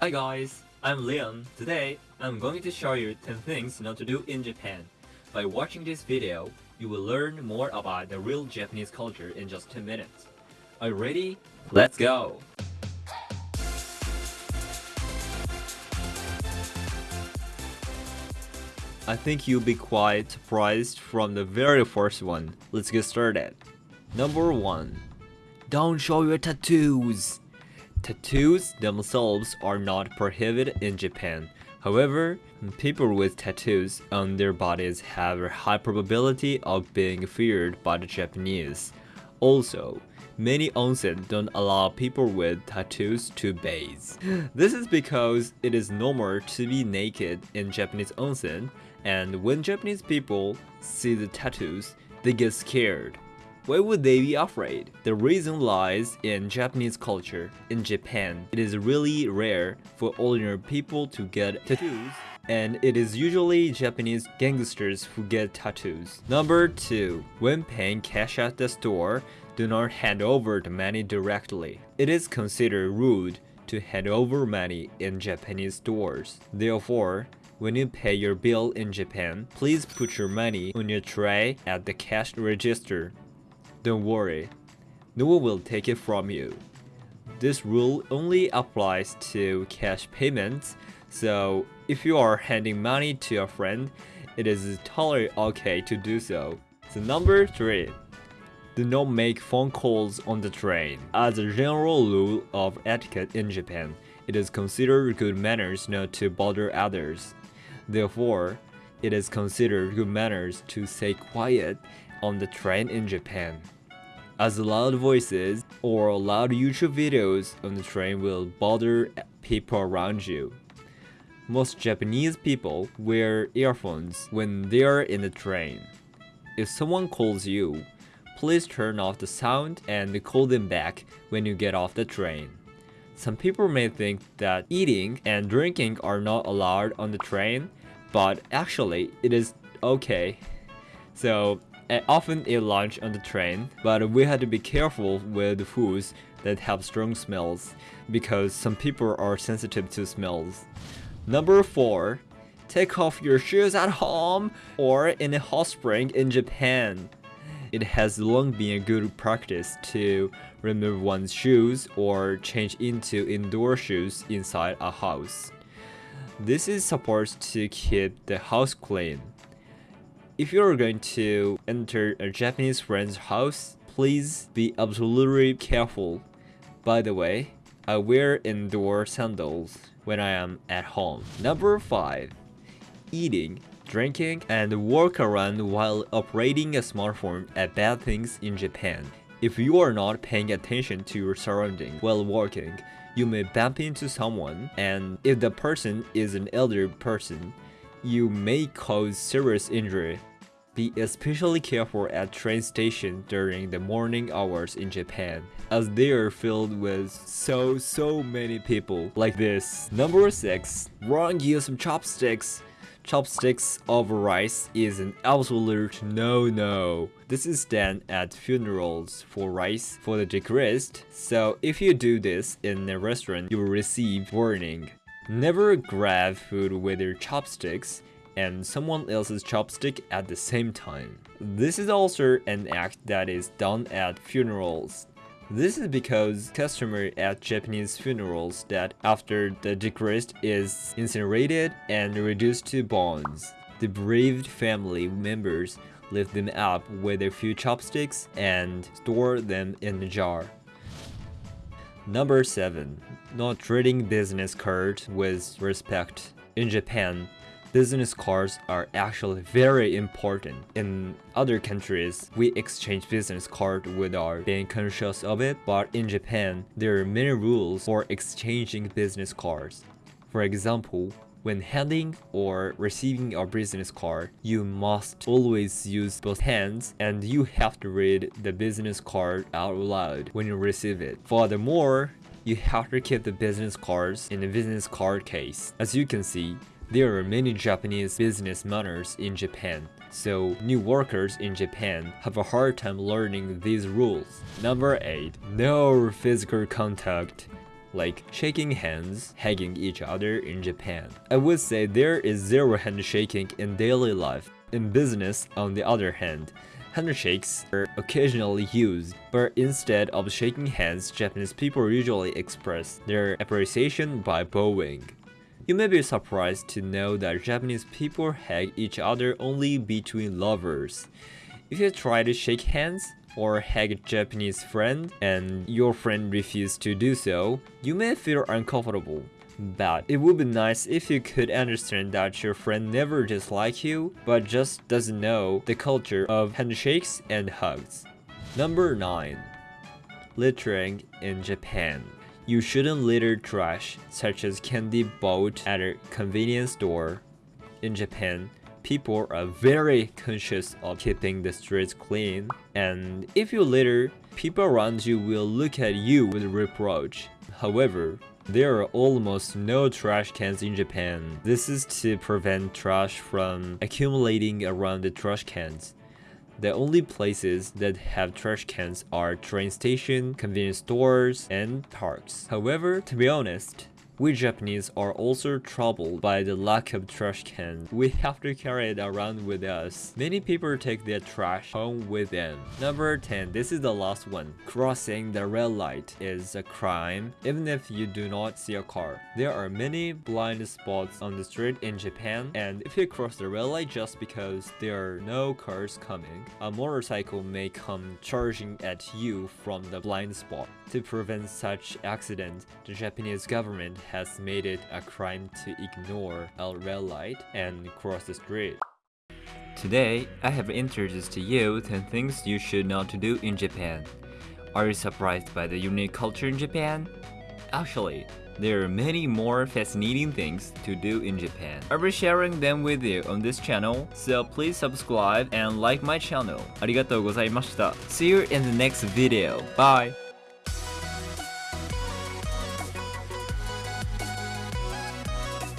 Hi guys, I'm Leon. Today, I'm going to show you 10 things not to do in Japan. By watching this video, you will learn more about the real Japanese culture in just 10 minutes. Are you ready? Let's go! I think you'll be quite surprised from the very first one. Let's get started. Number 1. Don't show your tattoos! Tattoos themselves are not prohibited in Japan. However, people with tattoos on their bodies have a high probability of being feared by the Japanese. Also, many onsen don't allow people with tattoos to bathe. This is because it is normal to be naked in Japanese onsen, and when Japanese people see the tattoos, they get scared. Why would they be afraid? The reason lies in Japanese culture. In Japan, it is really rare for ordinary people to get tattoos and it is usually Japanese gangsters who get tattoos. Number 2. When paying cash at the store, do not hand over the money directly. It is considered rude to hand over money in Japanese stores. Therefore, when you pay your bill in Japan, please put your money on your tray at the cash register don't worry, no one will take it from you. This rule only applies to cash payments, so if you are handing money to a friend, it is totally okay to do so. So number 3. Do not make phone calls on the train. As a general rule of etiquette in Japan, it is considered good manners not to bother others. Therefore, it is considered good manners to stay quiet on the train in Japan. As loud voices or loud YouTube videos on the train will bother people around you. Most Japanese people wear earphones when they are in the train. If someone calls you, please turn off the sound and call them back when you get off the train. Some people may think that eating and drinking are not allowed on the train, but actually it is okay. So I often eat lunch on the train, but we had to be careful with foods that have strong smells, because some people are sensitive to smells. Number 4. Take off your shoes at home or in a hot spring in Japan. It has long been a good practice to remove one's shoes or change into indoor shoes inside a house. This is supposed to keep the house clean. If you're going to enter a Japanese friend's house, please be absolutely careful. By the way, I wear indoor sandals when I am at home. Number 5. Eating, drinking, and work around while operating a smartphone are bad things in Japan. If you are not paying attention to your surroundings while working, you may bump into someone, and if the person is an elder person, you may cause serious injury be especially careful at train stations during the morning hours in Japan, as they are filled with so so many people like this. Number 6. Wrong use of chopsticks chopsticks over rice is an absolute no-no. This is done at funerals for rice for the deceased, so if you do this in a restaurant, you will receive warning. Never grab food with your chopsticks and someone else's chopstick at the same time. This is also an act that is done at funerals. This is because customary at Japanese funerals that after the deceased is incinerated and reduced to bones, the bereaved family members lift them up with a few chopsticks and store them in a jar. Number 7. Not treating business cards with respect. In Japan, business cards are actually very important. In other countries, we exchange business card without being conscious of it, but in Japan, there are many rules for exchanging business cards. For example, when handing or receiving a business card, you must always use both hands and you have to read the business card out loud when you receive it. Furthermore, you have to keep the business cards in the business card case. As you can see, there are many Japanese business manners in Japan, so new workers in Japan have a hard time learning these rules. Number 8. No physical contact like shaking hands, hugging each other in Japan. I would say there is zero handshaking in daily life. In business, on the other hand, handshakes are occasionally used, but instead of shaking hands, Japanese people usually express their appreciation by bowing. You may be surprised to know that Japanese people hug each other only between lovers. If you try to shake hands, or hug a Japanese friend and your friend refuses to do so, you may feel uncomfortable. But it would be nice if you could understand that your friend never dislikes you, but just doesn't know the culture of handshakes and hugs. Number 9. Littering in Japan. You shouldn't litter trash, such as candy bought at a convenience store. In Japan, people are very conscious of keeping the streets clean, and if you litter, people around you will look at you with reproach. However, there are almost no trash cans in Japan. This is to prevent trash from accumulating around the trash cans. The only places that have trash cans are train station, convenience stores, and parks. However, to be honest, we Japanese are also troubled by the lack of trash cans. We have to carry it around with us. Many people take their trash home with them. Number 10. This is the last one. Crossing the red light is a crime even if you do not see a car. There are many blind spots on the street in Japan and if you cross the red light just because there are no cars coming, a motorcycle may come charging at you from the blind spot. To prevent such accidents, the Japanese government has made it a crime to ignore a red light and cross the street. Today, I have introduced to you 10 things you should not to do in Japan. Are you surprised by the unique culture in Japan? Actually, there are many more fascinating things to do in Japan. I'll be sharing them with you on this channel, so please subscribe and like my channel. ありがとうございました. See you in the next video. Bye!